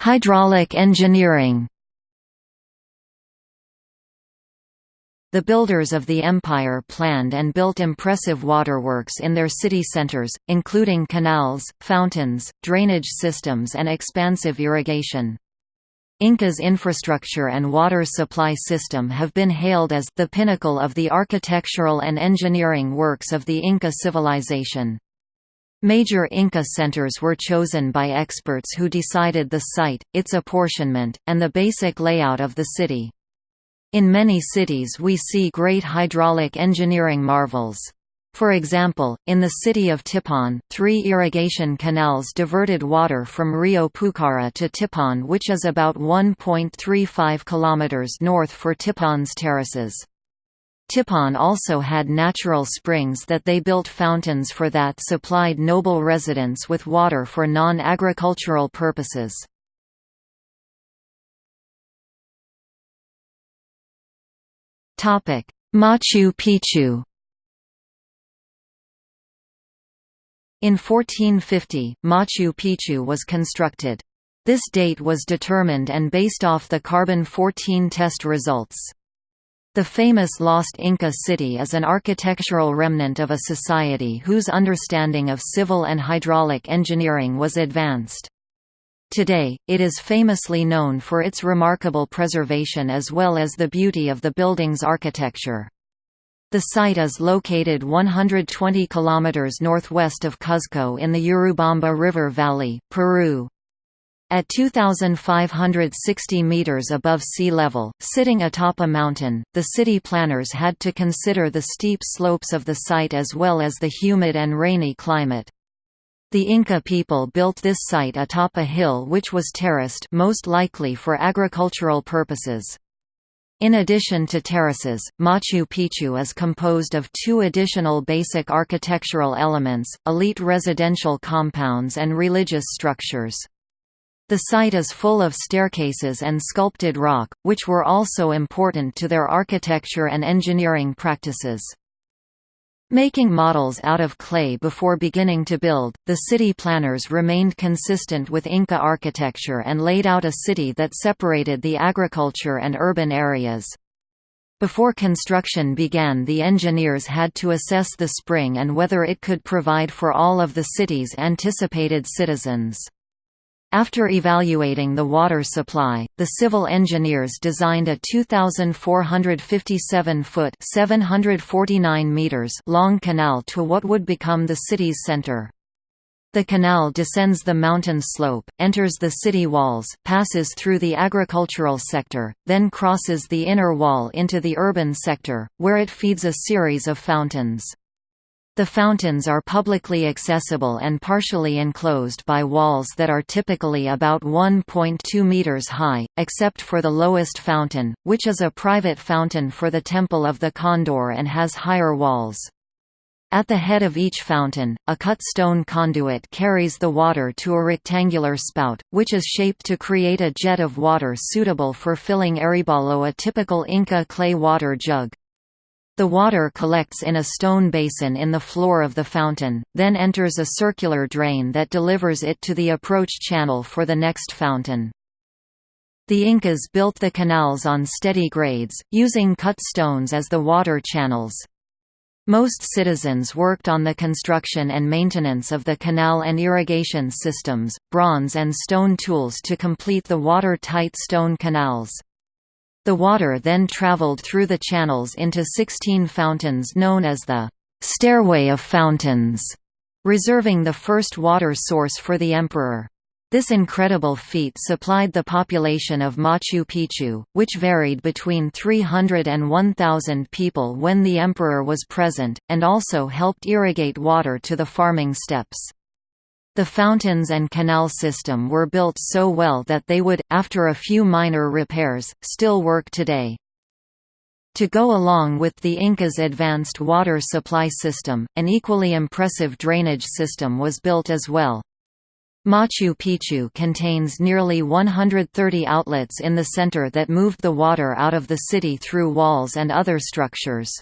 Hydraulic engineering The builders of the empire planned and built impressive waterworks in their city centers, including canals, fountains, drainage systems and expansive irrigation. Inca's infrastructure and water supply system have been hailed as the pinnacle of the architectural and engineering works of the Inca civilization. Major Inca centers were chosen by experts who decided the site, its apportionment, and the basic layout of the city. In many cities we see great hydraulic engineering marvels. For example, in the city of Tipon, three irrigation canals diverted water from Rio Pucara to Tipon which is about 1.35 km north for Tipon's terraces. Tipon also had natural springs that they built fountains for that supplied noble residents with water for non-agricultural purposes. Machu Picchu In 1450, Machu Picchu was constructed. This date was determined and based off the carbon-14 test results. The famous Lost Inca city is an architectural remnant of a society whose understanding of civil and hydraulic engineering was advanced. Today, it is famously known for its remarkable preservation as well as the beauty of the building's architecture. The site is located 120 km northwest of Cuzco in the Urubamba River Valley, Peru. At 2,560 meters above sea level, sitting atop a mountain, the city planners had to consider the steep slopes of the site as well as the humid and rainy climate. The Inca people built this site atop a hill which was terraced most likely for agricultural purposes. In addition to terraces, Machu Picchu is composed of two additional basic architectural elements, elite residential compounds and religious structures. The site is full of staircases and sculpted rock, which were also important to their architecture and engineering practices. Making models out of clay before beginning to build, the city planners remained consistent with Inca architecture and laid out a city that separated the agriculture and urban areas. Before construction began the engineers had to assess the spring and whether it could provide for all of the city's anticipated citizens. After evaluating the water supply, the civil engineers designed a 2,457-foot (749 meters) long canal to what would become the city's center. The canal descends the mountain slope, enters the city walls, passes through the agricultural sector, then crosses the inner wall into the urban sector, where it feeds a series of fountains. The fountains are publicly accessible and partially enclosed by walls that are typically about 1.2 meters high, except for the lowest fountain, which is a private fountain for the Temple of the Condor and has higher walls. At the head of each fountain, a cut stone conduit carries the water to a rectangular spout, which is shaped to create a jet of water suitable for filling aribalo a typical Inca clay water jug. The water collects in a stone basin in the floor of the fountain, then enters a circular drain that delivers it to the approach channel for the next fountain. The Incas built the canals on steady grades, using cut stones as the water channels. Most citizens worked on the construction and maintenance of the canal and irrigation systems, bronze and stone tools to complete the water-tight stone canals. The water then traveled through the channels into 16 fountains known as the «Stairway of Fountains», reserving the first water source for the emperor. This incredible feat supplied the population of Machu Picchu, which varied between 300 and 1,000 people when the emperor was present, and also helped irrigate water to the farming steppes. The fountains and canal system were built so well that they would, after a few minor repairs, still work today. To go along with the Incas' advanced water supply system, an equally impressive drainage system was built as well. Machu Picchu contains nearly 130 outlets in the center that moved the water out of the city through walls and other structures.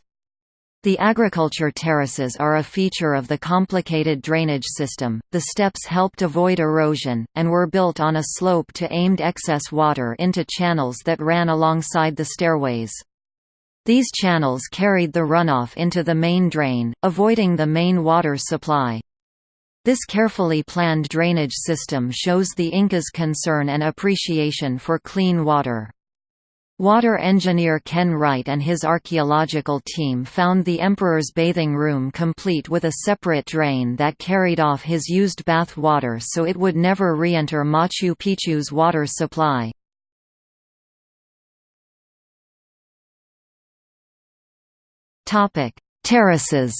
The agriculture terraces are a feature of the complicated drainage system. The steps helped avoid erosion, and were built on a slope to aimed excess water into channels that ran alongside the stairways. These channels carried the runoff into the main drain, avoiding the main water supply. This carefully planned drainage system shows the Incas' concern and appreciation for clean water. Water engineer Ken Wright and his archaeological team found the emperor's bathing room complete with a separate drain that carried off his used bath water so it would never re-enter Machu Picchu's water supply. Terraces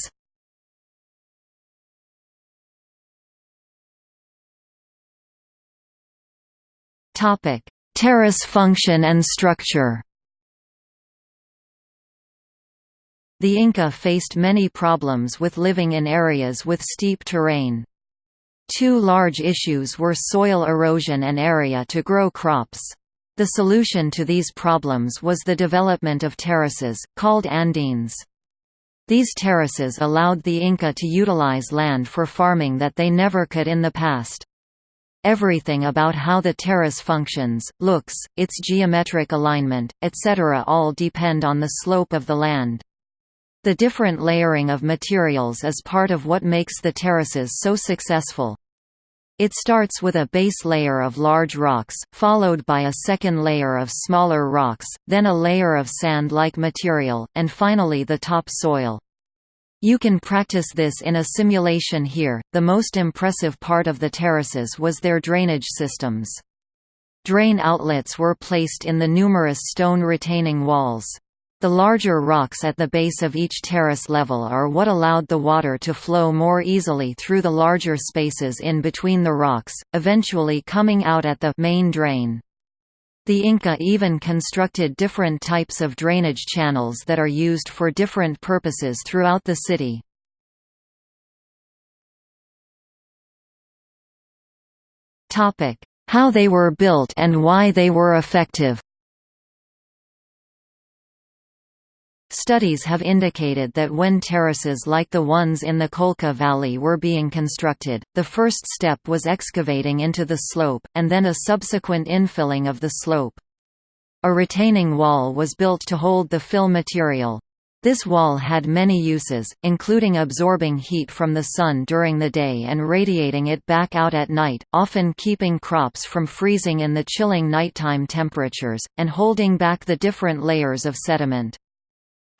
Topic: Terrace function and structure The Inca faced many problems with living in areas with steep terrain. Two large issues were soil erosion and area to grow crops. The solution to these problems was the development of terraces, called andenes. These terraces allowed the Inca to utilize land for farming that they never could in the past. Everything about how the terrace functions, looks, its geometric alignment, etc. all depend on the slope of the land. The different layering of materials is part of what makes the terraces so successful. It starts with a base layer of large rocks, followed by a second layer of smaller rocks, then a layer of sand-like material, and finally the top soil. You can practice this in a simulation here. The most impressive part of the terraces was their drainage systems. Drain outlets were placed in the numerous stone retaining walls. The larger rocks at the base of each terrace level are what allowed the water to flow more easily through the larger spaces in between the rocks, eventually coming out at the main drain. The Inca even constructed different types of drainage channels that are used for different purposes throughout the city. How they were built and why they were effective Studies have indicated that when terraces like the ones in the Colca Valley were being constructed, the first step was excavating into the slope, and then a subsequent infilling of the slope. A retaining wall was built to hold the fill material. This wall had many uses, including absorbing heat from the sun during the day and radiating it back out at night, often keeping crops from freezing in the chilling nighttime temperatures, and holding back the different layers of sediment.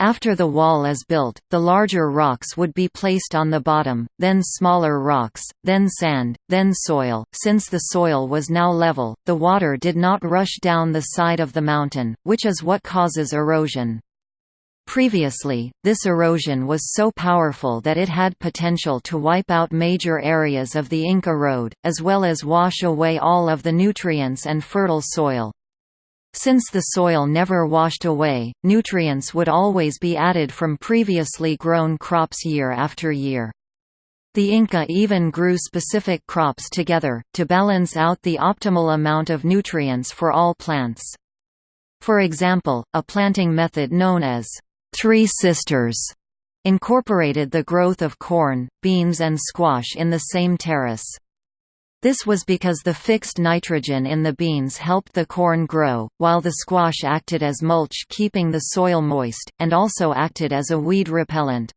After the wall is built, the larger rocks would be placed on the bottom, then smaller rocks, then sand, then soil. Since the soil was now level, the water did not rush down the side of the mountain, which is what causes erosion. Previously, this erosion was so powerful that it had potential to wipe out major areas of the Inca Road, as well as wash away all of the nutrients and fertile soil. Since the soil never washed away, nutrients would always be added from previously grown crops year after year. The Inca even grew specific crops together, to balance out the optimal amount of nutrients for all plants. For example, a planting method known as Three Sisters incorporated the growth of corn, beans and squash in the same terrace. This was because the fixed nitrogen in the beans helped the corn grow, while the squash acted as mulch keeping the soil moist, and also acted as a weed repellent.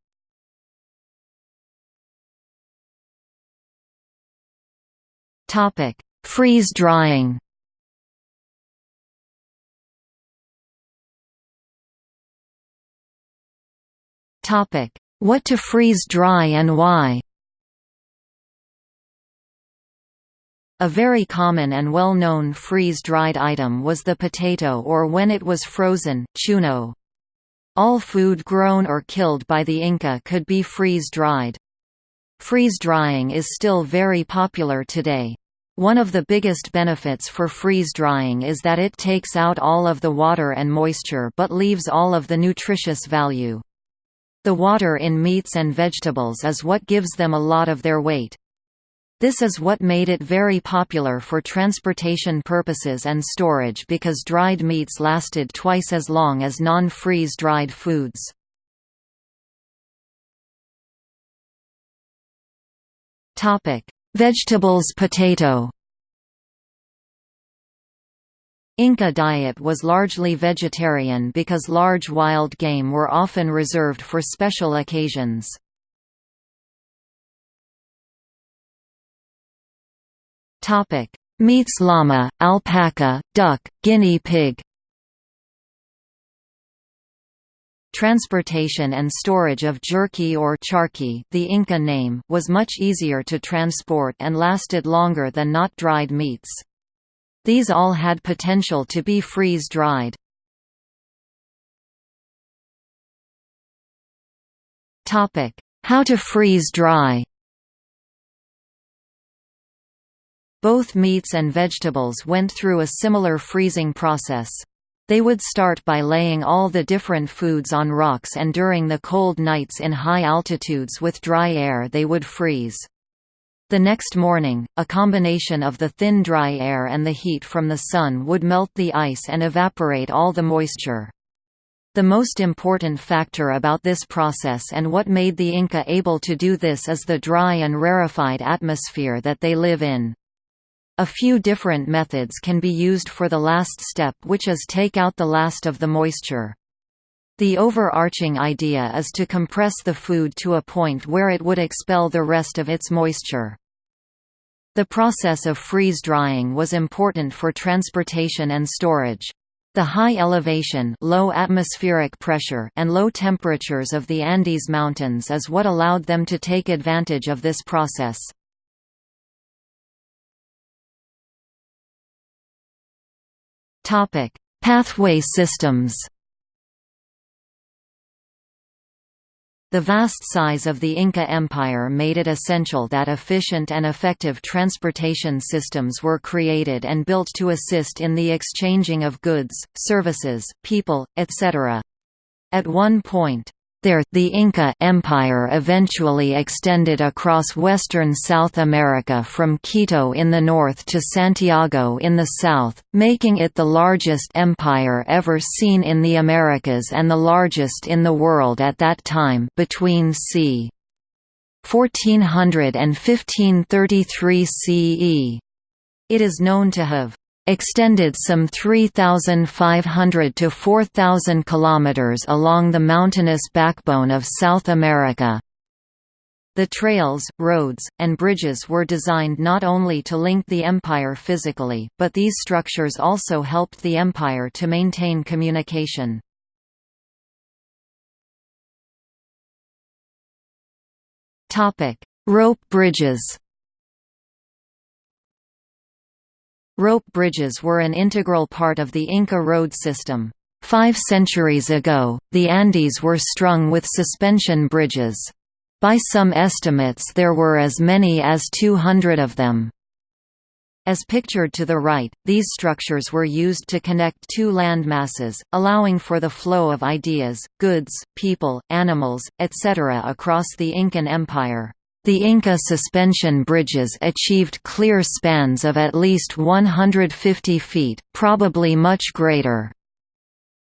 Freeze drying What to freeze dry and why A very common and well-known freeze-dried item was the potato or when it was frozen, chuno. All food grown or killed by the Inca could be freeze-dried. Freeze-drying is still very popular today. One of the biggest benefits for freeze-drying is that it takes out all of the water and moisture but leaves all of the nutritious value. The water in meats and vegetables is what gives them a lot of their weight. This is what made it very popular for transportation purposes and storage because dried meats lasted twice as long as non-freeze dried foods. Vegetables potato Inca diet was largely vegetarian because large wild game were often reserved for special occasions. Meats llama, alpaca, duck, guinea pig Transportation and storage of jerky or charqui the Inca name was much easier to transport and lasted longer than not dried meats. These all had potential to be freeze-dried. How to freeze-dry Both meats and vegetables went through a similar freezing process. They would start by laying all the different foods on rocks and during the cold nights in high altitudes with dry air they would freeze. The next morning, a combination of the thin dry air and the heat from the sun would melt the ice and evaporate all the moisture. The most important factor about this process and what made the Inca able to do this is the dry and rarefied atmosphere that they live in. A few different methods can be used for the last step which is take out the last of the moisture. The overarching idea is to compress the food to a point where it would expel the rest of its moisture. The process of freeze-drying was important for transportation and storage. The high elevation low atmospheric pressure and low temperatures of the Andes Mountains is what allowed them to take advantage of this process. Topic: Pathway systems. The vast size of the Inca Empire made it essential that efficient and effective transportation systems were created and built to assist in the exchanging of goods, services, people, etc. At one point, there, the Inca Empire eventually extended across western South America from Quito in the north to Santiago in the south, making it the largest empire ever seen in the Americas and the largest in the world at that time between c. 1400 and 1533 CE. It is known to have extended some 3,500 to 4,000 kilometers along the mountainous backbone of South America. The trails, roads, and bridges were designed not only to link the empire physically, but these structures also helped the empire to maintain communication. Rope bridges Rope bridges were an integral part of the Inca road system. Five centuries ago, the Andes were strung with suspension bridges. By some estimates there were as many as 200 of them. As pictured to the right, these structures were used to connect two landmasses, allowing for the flow of ideas, goods, people, animals, etc. across the Incan Empire. The Inca suspension bridges achieved clear spans of at least 150 feet, probably much greater.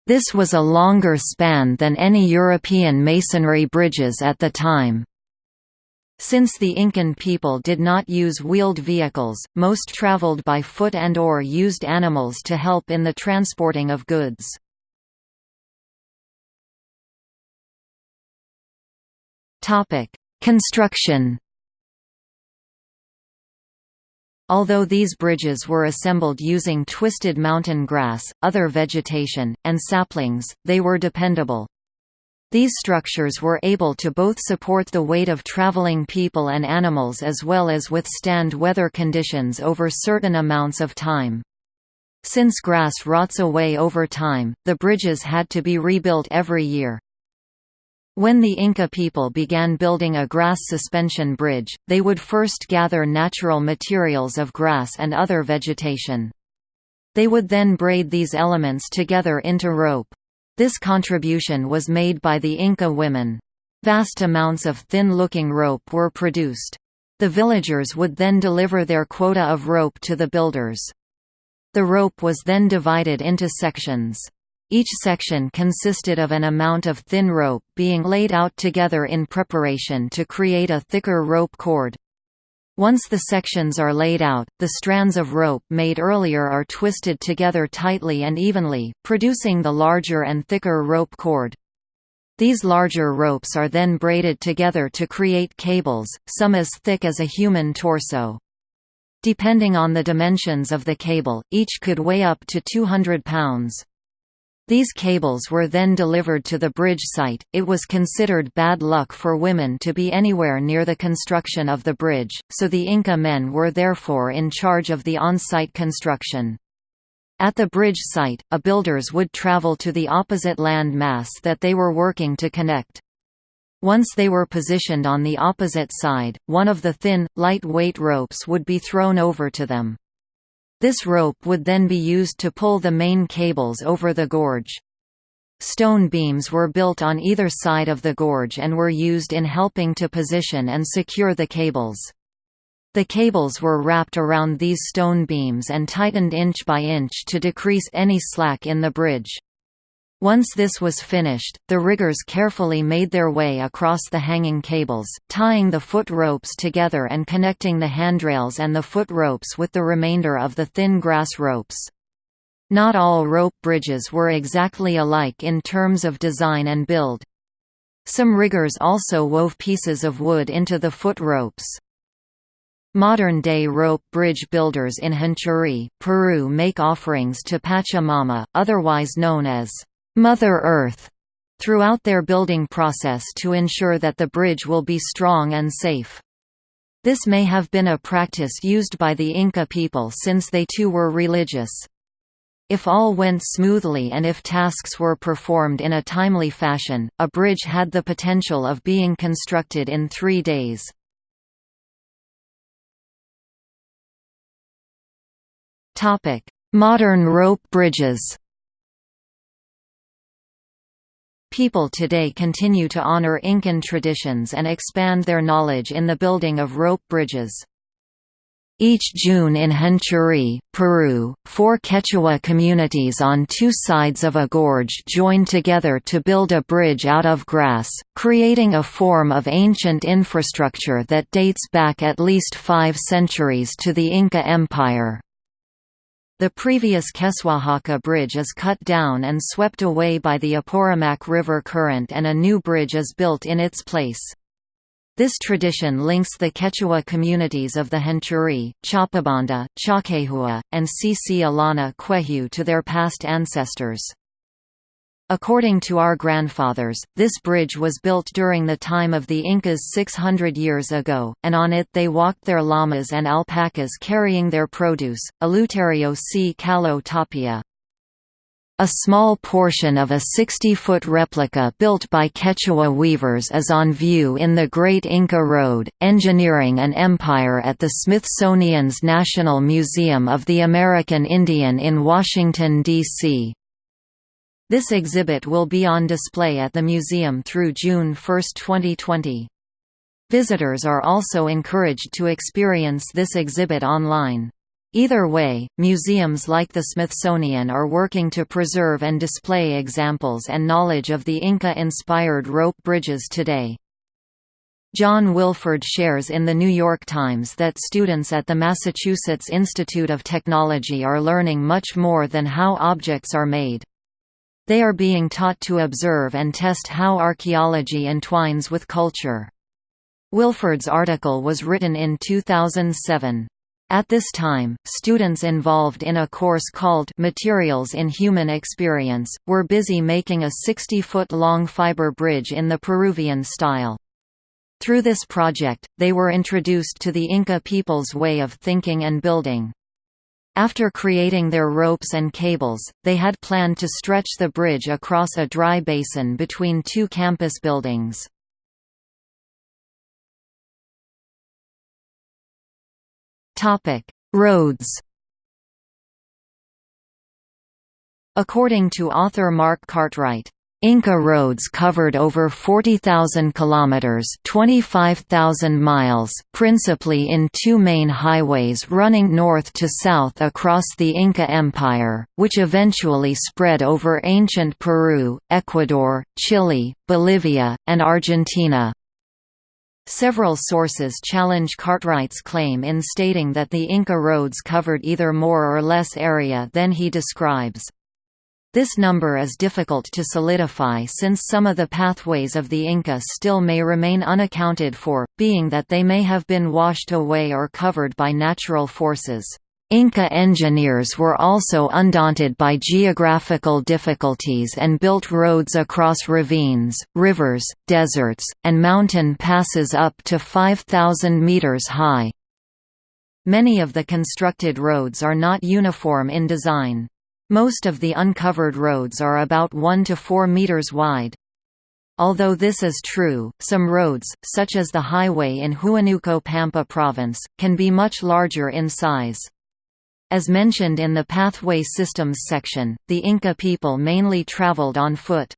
This was a longer span than any European masonry bridges at the time. Since the Incan people did not use wheeled vehicles, most traveled by foot and or used animals to help in the transporting of goods. Construction Although these bridges were assembled using twisted mountain grass, other vegetation, and saplings, they were dependable. These structures were able to both support the weight of traveling people and animals as well as withstand weather conditions over certain amounts of time. Since grass rots away over time, the bridges had to be rebuilt every year. When the Inca people began building a grass suspension bridge, they would first gather natural materials of grass and other vegetation. They would then braid these elements together into rope. This contribution was made by the Inca women. Vast amounts of thin-looking rope were produced. The villagers would then deliver their quota of rope to the builders. The rope was then divided into sections. Each section consisted of an amount of thin rope being laid out together in preparation to create a thicker rope cord. Once the sections are laid out, the strands of rope made earlier are twisted together tightly and evenly, producing the larger and thicker rope cord. These larger ropes are then braided together to create cables, some as thick as a human torso. Depending on the dimensions of the cable, each could weigh up to 200 pounds. These cables were then delivered to the bridge site. It was considered bad luck for women to be anywhere near the construction of the bridge, so the Inca men were therefore in charge of the on-site construction. At the bridge site, a builders would travel to the opposite land mass that they were working to connect. Once they were positioned on the opposite side, one of the thin, light-weight ropes would be thrown over to them. This rope would then be used to pull the main cables over the gorge. Stone beams were built on either side of the gorge and were used in helping to position and secure the cables. The cables were wrapped around these stone beams and tightened inch by inch to decrease any slack in the bridge. Once this was finished, the riggers carefully made their way across the hanging cables, tying the foot ropes together and connecting the handrails and the foot ropes with the remainder of the thin grass ropes. Not all rope bridges were exactly alike in terms of design and build. Some riggers also wove pieces of wood into the foot ropes. Modern-day rope bridge builders in Huinchiri, Peru make offerings to Pachamama, otherwise known as Mother Earth throughout their building process to ensure that the bridge will be strong and safe. This may have been a practice used by the Inca people since they too were religious. If all went smoothly and if tasks were performed in a timely fashion, a bridge had the potential of being constructed in three days. Modern rope bridges People today continue to honor Incan traditions and expand their knowledge in the building of rope bridges. Each June in Huinchiri, Peru, four Quechua communities on two sides of a gorge join together to build a bridge out of grass, creating a form of ancient infrastructure that dates back at least five centuries to the Inca Empire. The previous Q'eswachaka Bridge is cut down and swept away by the Apurimac River current and a new bridge is built in its place. This tradition links the Quechua communities of the Huinchiri, Chapabanda, Chaquehua, and Sisi Alana Quehu to their past ancestors. According to our grandfathers, this bridge was built during the time of the Incas 600 years ago, and on it they walked their llamas and alpacas carrying their produce. Eleuterio C. Calo Tapia. A small portion of a 60-foot replica built by Quechua weavers is on view in the Great Inca Road, Engineering and Empire at the Smithsonian's National Museum of the American Indian in Washington, D.C. This exhibit will be on display at the museum through June 1, 2020. Visitors are also encouraged to experience this exhibit online. Either way, museums like the Smithsonian are working to preserve and display examples and knowledge of the Inca-inspired rope bridges today. John Wilford shares in The New York Times that students at the Massachusetts Institute of Technology are learning much more than how objects are made. They are being taught to observe and test how archaeology entwines with culture. Wilford's article was written in 2007. At this time, students involved in a course called Materials in Human Experience, were busy making a 60-foot-long fiber bridge in the Peruvian style. Through this project, they were introduced to the Inca people's way of thinking and building. After creating their ropes and cables, they had planned to stretch the bridge across a dry basin between two campus buildings. Roads According to author Mark Cartwright, Inca roads covered over 40,000 kilometers, 25,000 miles, principally in two main highways running north to south across the Inca Empire, which eventually spread over ancient Peru, Ecuador, Chile, Bolivia, and Argentina. Several sources challenge Cartwright's claim in stating that the Inca roads covered either more or less area than he describes. This number is difficult to solidify since some of the pathways of the Inca still may remain unaccounted for, being that they may have been washed away or covered by natural forces. Inca engineers were also undaunted by geographical difficulties and built roads across ravines, rivers, deserts, and mountain passes up to 5,000 meters high. Many of the constructed roads are not uniform in design. Most of the uncovered roads are about 1 to 4 meters wide. Although this is true, some roads, such as the highway in Huánuco Pampa province, can be much larger in size. As mentioned in the Pathway Systems section, the Inca people mainly traveled on foot.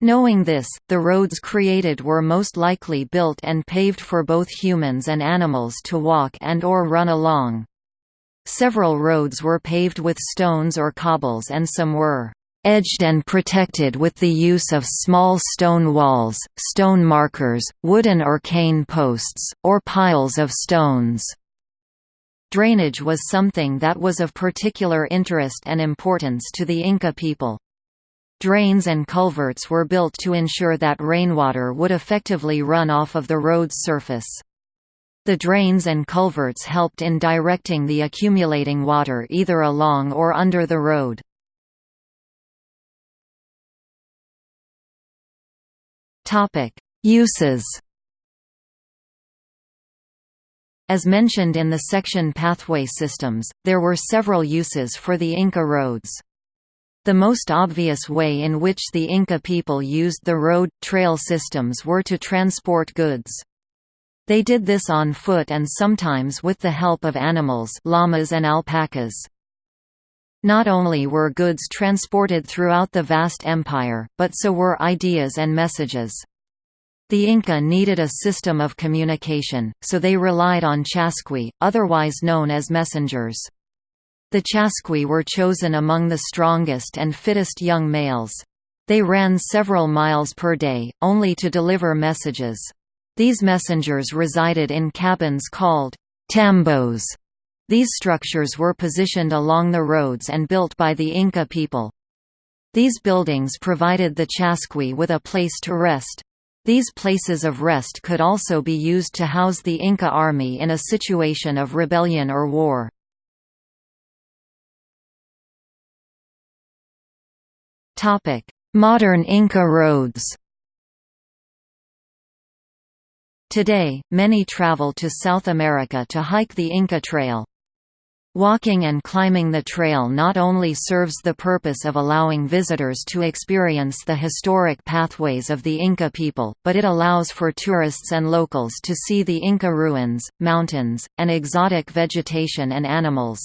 Knowing this, the roads created were most likely built and paved for both humans and animals to walk and or run along. Several roads were paved with stones or cobbles and some were edged and protected with the use of small stone walls, stone markers, wooden or cane posts, or piles of stones. Drainage was something that was of particular interest and importance to the Inca people. Drains and culverts were built to ensure that rainwater would effectively run off of the road's surface. The drains and culverts helped in directing the accumulating water either along or under the road. Uses As mentioned in the section Pathway Systems, there were several uses for the Inca roads. The most obvious way in which the Inca people used the road-trail systems were to transport goods. They did this on foot and sometimes with the help of animals llamas and alpacas. Not only were goods transported throughout the vast empire, but so were ideas and messages. The Inca needed a system of communication, so they relied on chasqui, otherwise known as messengers. The chasqui were chosen among the strongest and fittest young males. They ran several miles per day, only to deliver messages. These messengers resided in cabins called tambos. These structures were positioned along the roads and built by the Inca people. These buildings provided the chasqui with a place to rest. These places of rest could also be used to house the Inca army in a situation of rebellion or war. Modern Inca roads Today, many travel to South America to hike the Inca Trail. Walking and climbing the trail not only serves the purpose of allowing visitors to experience the historic pathways of the Inca people, but it allows for tourists and locals to see the Inca ruins, mountains, and exotic vegetation and animals.